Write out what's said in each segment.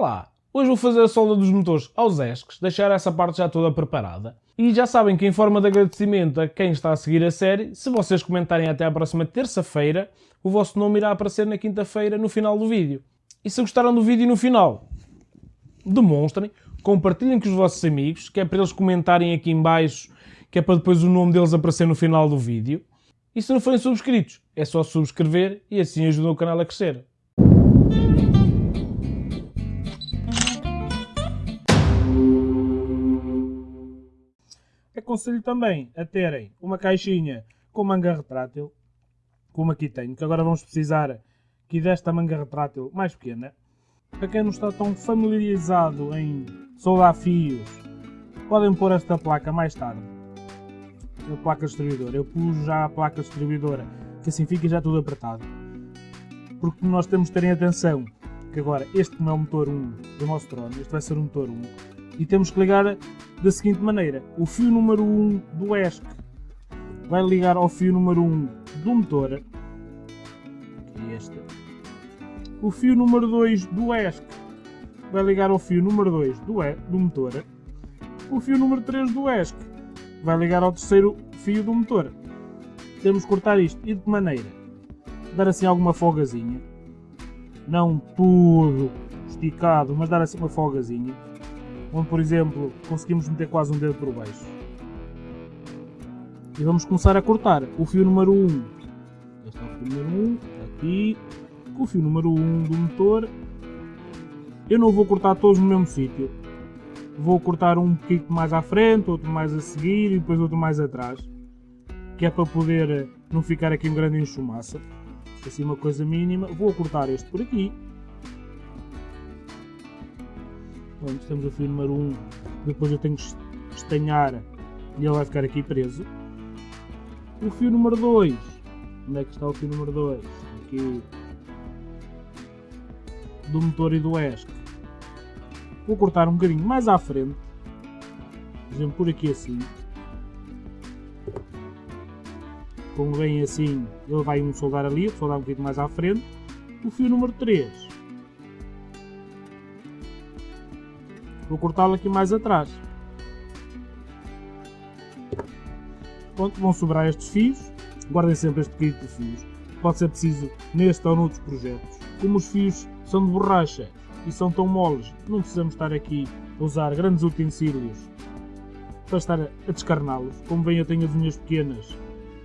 Olá! Hoje vou fazer a solda dos motores aos ESCs, deixar essa parte já toda preparada. E já sabem que em forma de agradecimento a quem está a seguir a série, se vocês comentarem até à próxima terça-feira, o vosso nome irá aparecer na quinta-feira no final do vídeo. E se gostaram do vídeo no final, demonstrem, compartilhem com os vossos amigos, que é para eles comentarem aqui em baixo, que é para depois o nome deles aparecer no final do vídeo. E se não forem subscritos, é só subscrever e assim ajudam o canal a crescer. Aconselho também a terem uma caixinha com manga retrátil, como aqui tenho, que agora vamos precisar aqui desta manga retrátil mais pequena. Para quem não está tão familiarizado em soldar fios, podem pôr esta placa mais tarde. A placa distribuidora. Eu pus já a placa distribuidora, que assim fica já tudo apertado. Porque nós temos de terem atenção que agora este não é o motor 1 do nosso drone, este vai ser o motor 1, e temos que ligar da seguinte maneira. O fio número 1 do ESC vai ligar ao fio número 1 do motor, que é este. O fio número 2 do ESC vai ligar ao fio número 2 do, e, do motor. O fio número 3 do ESC vai ligar ao terceiro fio do motor. Temos que cortar isto e de que maneira? Dar assim alguma folgazinha. Não tudo esticado, mas dar assim uma folgazinha onde, por exemplo, conseguimos meter quase um dedo por baixo. E vamos começar a cortar o fio número 1. Este é o fio número 1, aqui, com o fio número 1 do motor. Eu não vou cortar todos no mesmo sítio. Vou cortar um pouquinho mais à frente, outro mais a seguir e depois outro mais atrás. Que é para poder não ficar aqui um grande enxumaça. Assim uma coisa mínima. Vou cortar este por aqui. Pronto, temos o fio número 1, depois eu tenho que estanhar e ele vai ficar aqui preso. O fio número 2, onde é que está o fio número 2? Aqui do motor e do ESC. Vou cortar um bocadinho mais à frente, por exemplo por aqui assim. Como vem assim, ele vai um soldar ali, soldar um bocadinho mais à frente. O fio número 3 Vou cortá-lo aqui mais atrás. Pronto, vão sobrar estes fios. Guardem sempre este kit de fios. Pode ser preciso neste ou noutros projetos. Como os fios são de borracha e são tão moles, não precisamos estar aqui a usar grandes utensílios para estar a descarná-los. Como bem eu tenho as unhas pequenas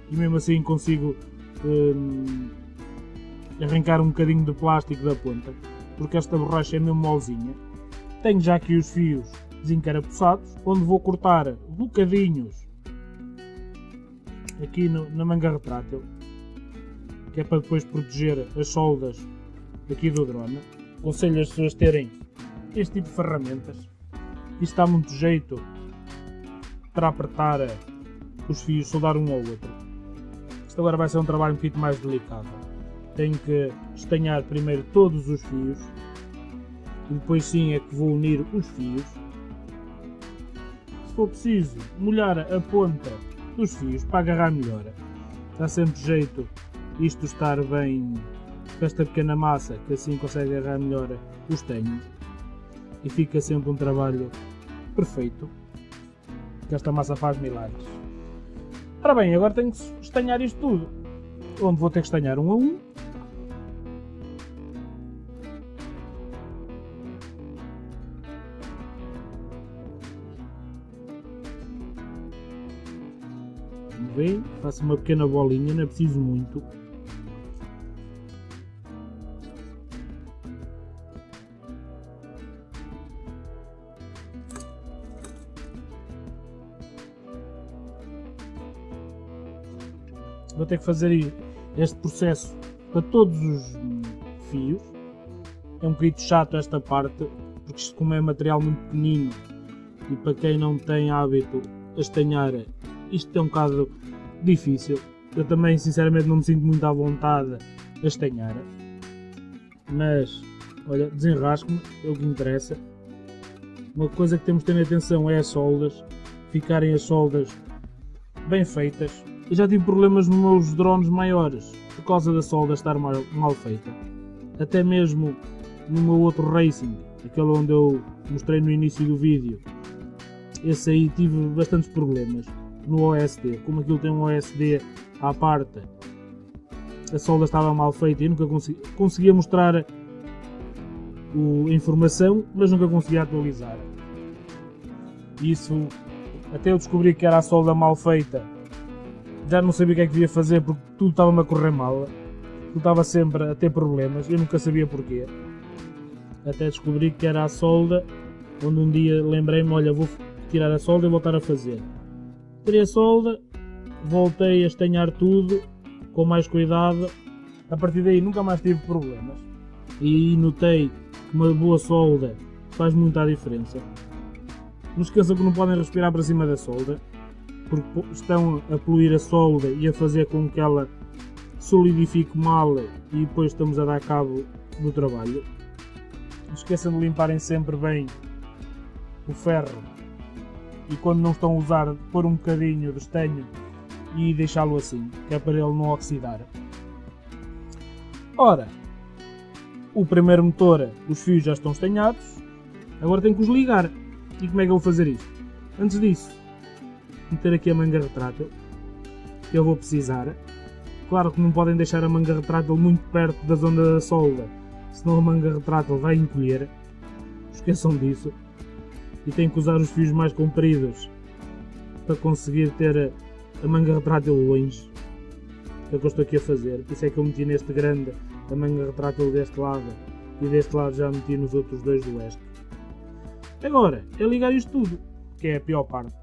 e mesmo assim consigo hum, arrancar um bocadinho de plástico da ponta, porque esta borracha é mesmo molezinha. Tenho já aqui os fios desencarapuçados, onde vou cortar bocadinhos aqui no, na manga retrátil, que é para depois proteger as soldas aqui do drone. Aconselho as pessoas terem este tipo de ferramentas. Isto dá muito jeito para apertar os fios, soldar um ao outro. Isto agora vai ser um trabalho um pouquinho mais delicado. Tenho que estanhar primeiro todos os fios e depois sim é que vou unir os fios. Se for preciso molhar a ponta dos fios para agarrar melhor, dá sempre jeito isto estar bem com esta pequena massa que assim consegue agarrar melhor os tenhos e fica sempre um trabalho perfeito que esta massa faz milagres. Ora bem, agora tenho que estanhar isto tudo, onde vou ter que estanhar um a um faço uma pequena bolinha, não é preciso muito. Vou ter que fazer este processo para todos os fios. É um bocadinho chato esta parte, porque isto como é material muito pequenino e para quem não tem hábito a estanhar isto é um bocado difícil. Eu também, sinceramente, não me sinto muito à vontade a estanhar. Mas, olha, desenrasco-me, é o que interessa. Uma coisa que temos de ter atenção é as soldas. Ficarem as soldas bem feitas. Eu já tive problemas nos meus drones maiores por causa da solda estar mal, mal feita. Até mesmo no meu outro racing aquele onde eu mostrei no início do vídeo, esse aí tive bastantes problemas no OSD. Como aquilo tem um OSD à parte, a solda estava mal feita e nunca consegui, conseguia mostrar a informação, mas nunca conseguia atualizar. Isso até eu descobri que era a solda mal feita. Já não sabia o que é que devia fazer porque tudo estava-me a correr mal. Tudo estava sempre a ter problemas, eu nunca sabia porquê. Até descobri que era a solda, onde um dia lembrei-me, olha, vou tirar a solda e voltar a fazer. Tirei a solda, voltei a estanhar tudo, com mais cuidado. A partir daí nunca mais tive problemas. E notei que uma boa solda faz muita diferença. Não esqueçam que não podem respirar para cima da solda, porque estão a poluir a solda e a fazer com que ela solidifique mal e depois estamos a dar cabo do trabalho. Não esqueçam de limparem sempre bem o ferro e quando não estão a usar, pôr um bocadinho de estanho e deixá-lo assim, que é para ele não oxidar. Ora, o primeiro motor, os fios já estão estanhados, agora tenho que os ligar. E como é que eu vou fazer isto? Antes disso, meter aqui a manga retrátil, que eu vou precisar. Claro que não podem deixar a manga retrátil muito perto da zona da solda, senão a manga retrátil vai encolher. Esqueçam disso. E tenho que usar os fios mais compridos para conseguir ter a manga retrátil longe. Que é o que eu estou aqui a fazer. Por isso é que eu meti neste grande a manga retrátil deste lado e deste lado já meti nos outros dois do oeste. Agora, é ligar isto tudo, que é a pior parte.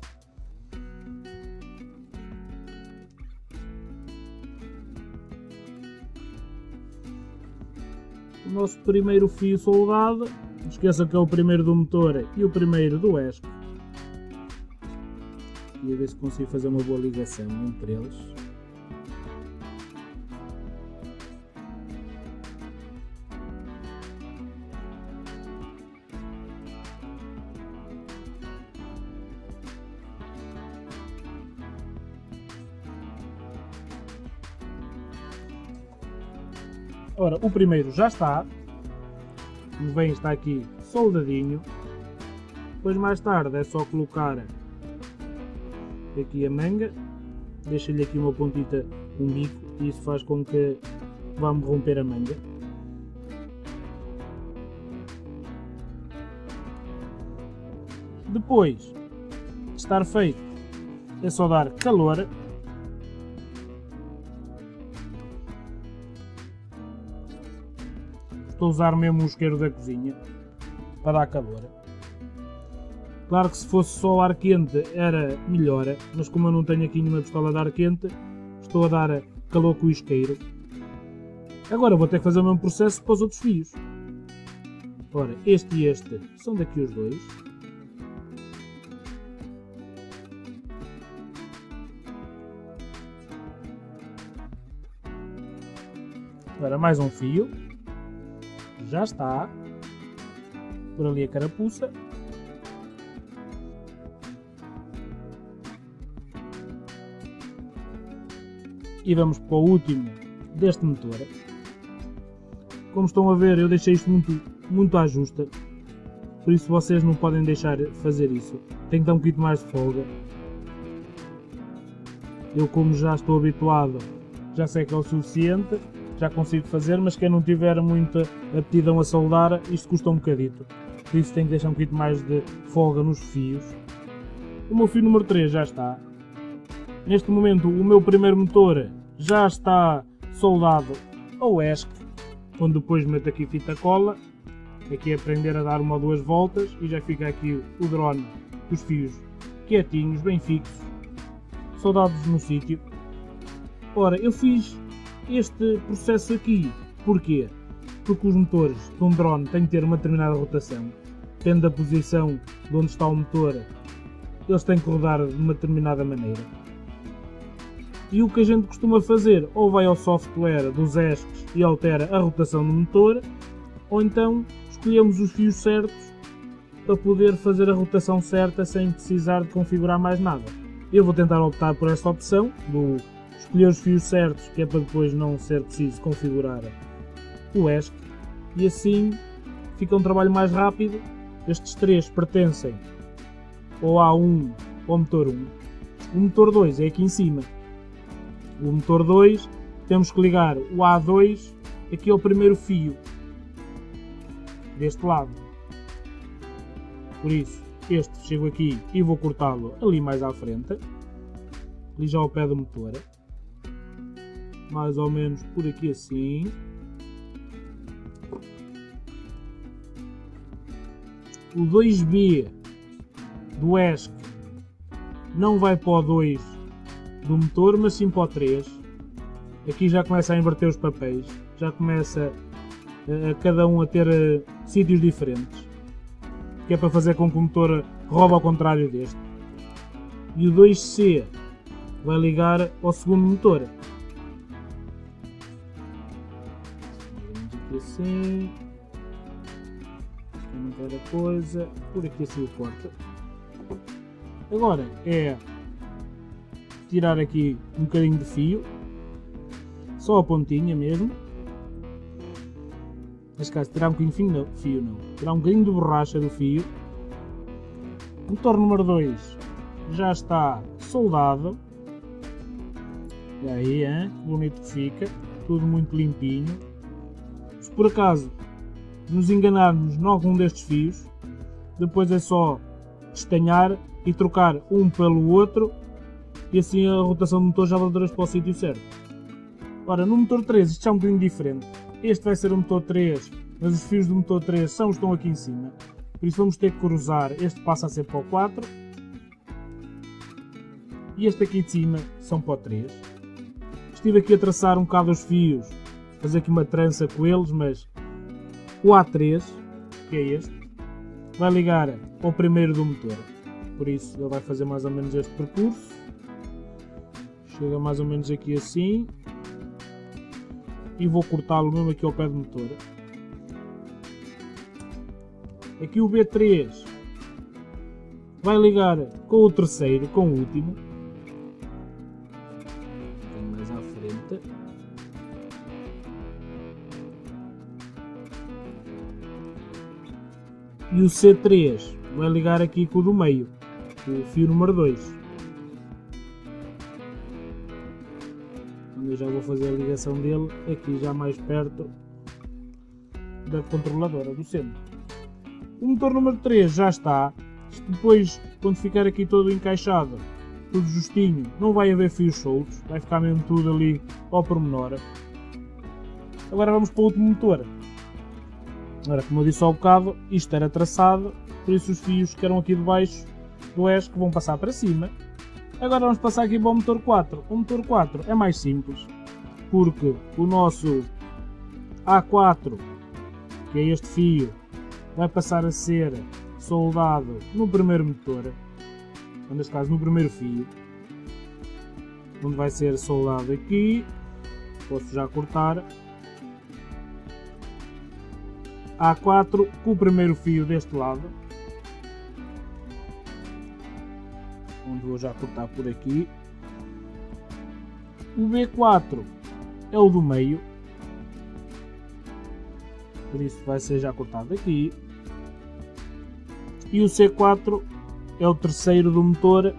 O nosso primeiro fio soldado, não esqueça que é o primeiro do motor e o primeiro do ESC. E a ver se consigo fazer uma boa ligação entre eles. Ora, o primeiro já está. Como bem está aqui soldadinho. Depois mais tarde é só colocar aqui a manga. Deixa-lhe aqui uma pontita, um bico. E isso faz com que vamos romper a manga. Depois de estar feito, é só dar calor Estou a usar mesmo o isqueiro da cozinha para dar calor. Claro que se fosse só ar quente era melhor, mas como eu não tenho aqui nenhuma pistola de ar quente, estou a dar calor com o isqueiro. Agora vou ter que fazer o mesmo processo para os outros fios. Ora, este e este são daqui os dois. Agora mais um fio já está. Por ali a carapuça. E vamos para o último deste motor. Como estão a ver, eu deixei isto muito, muito à justa. Por isso vocês não podem deixar fazer isso. Tem que dar um bocadinho mais de folga. Eu como já estou habituado, já sei que é o suficiente já consigo fazer, mas quem não tiver muita aptidão a soldar, isto custa um bocadito. Por isso tenho que deixar um bocadinho mais de folga nos fios. O meu fio número 3 já está. Neste momento o meu primeiro motor já está soldado ao ESC, onde depois meto aqui fita cola. Aqui é aprender a dar uma ou duas voltas e já fica aqui o drone, os fios quietinhos, bem fixos, soldados no sítio. Ora, eu fiz este processo aqui. Porquê? Porque os motores de um drone têm que ter uma determinada rotação. Depende da posição de onde está o motor, eles têm que rodar de uma determinada maneira. E o que a gente costuma fazer, ou vai ao software dos ESCs e altera a rotação do motor, ou então escolhemos os fios certos para poder fazer a rotação certa sem precisar de configurar mais nada. Eu vou tentar optar por essa opção do escolher os fios certos, que é para depois não ser preciso configurar o ESC, e assim fica um trabalho mais rápido. Estes três pertencem ao A1 ou ao motor 1. O motor 2 é aqui em cima. O motor 2 temos que ligar o A2 aqui ao primeiro fio deste lado. Por isso, este chego aqui e vou cortá-lo ali mais à frente. Ali já ao pé do motor. Mais ou menos por aqui assim. O 2B do ESC não vai para o 2 do motor, mas sim para o 3. Aqui já começa a inverter os papéis, já começa a, a cada um a ter uh, sítios diferentes, que é para fazer com que o motor roube ao contrário deste. E o 2C vai ligar ao segundo motor. Assim. Não quero a coisa. Por aqui assim o corta. Agora é tirar aqui um bocadinho de fio, só a pontinha mesmo. Neste caso, tirar um bocadinho de fio não, fio não, tirar um bocadinho de borracha do fio. O motor número 2 já está soldado. E aí, hein? bonito que fica, tudo muito limpinho. Se por acaso nos enganarmos em algum destes fios, depois é só estanhar e trocar um pelo outro e assim a rotação do motor já voltará para o sítio certo. Ora, no motor 3 isto é um bocadinho diferente. Este vai ser o motor 3, mas os fios do motor 3 são estão aqui em cima. Por isso vamos ter que cruzar. Este passa a ser para o 4. E este aqui de cima são para o 3. Estive aqui a traçar um bocado os fios, fazer aqui uma trança com eles, mas o A3, que é este, vai ligar ao primeiro do motor. Por isso ele vai fazer mais ou menos este percurso. Chega mais ou menos aqui assim. E vou cortá-lo mesmo aqui ao pé do motor. Aqui o B3 vai ligar com o terceiro, com o último. E o C3 vai ligar aqui com o do meio, o fio número 2. Eu já vou fazer a ligação dele aqui já mais perto da controladora do centro. O motor número 3 já está. Depois, quando ficar aqui todo encaixado, tudo justinho, não vai haver fios soltos, vai ficar mesmo tudo ali ao pormenor. Agora vamos para o último motor. Agora, como eu disse ao bocado, isto era traçado, por isso os fios que eram aqui de baixo do ESC vão passar para cima. Agora vamos passar aqui para o motor 4. O motor 4 é mais simples, porque o nosso A4, que é este fio, vai passar a ser soldado no primeiro motor, neste caso no primeiro fio, onde vai ser soldado aqui, posso já cortar, A4 com o primeiro fio deste lado, onde vou já cortar por aqui. O B4 é o do meio, por isso vai ser já cortado aqui. E o C4 é o terceiro do motor,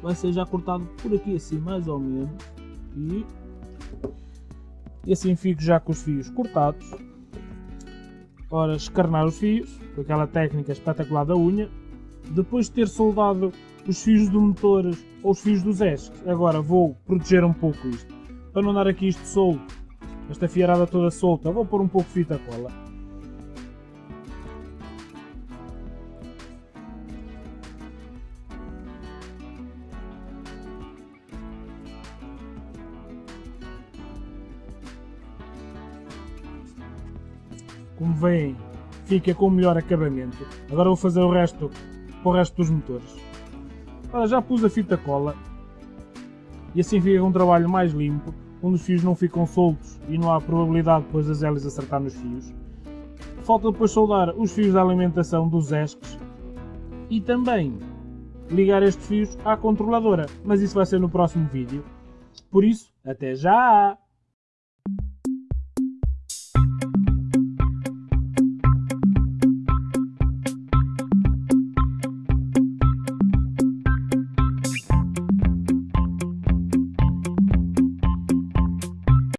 vai ser já cortado por aqui assim mais ou menos. E, e assim fico já com os fios cortados. Ora, escarnar os fios, com aquela técnica espetacular da unha. Depois de ter soldado os fios do motor ou os fios dos ESCs, agora vou proteger um pouco isto. Para não dar aqui isto solto, esta fiarada toda solta, vou pôr um pouco de fita cola. Como veem, fica com o melhor acabamento. Agora vou fazer o resto para o resto dos motores. Agora já pus a fita cola e assim fica um trabalho mais limpo, onde os fios não ficam soltos e não há probabilidade depois das hélices acertar nos fios. Falta depois soldar os fios da alimentação dos ESCs e também ligar estes fios à controladora, mas isso vai ser no próximo vídeo. Por isso, até já!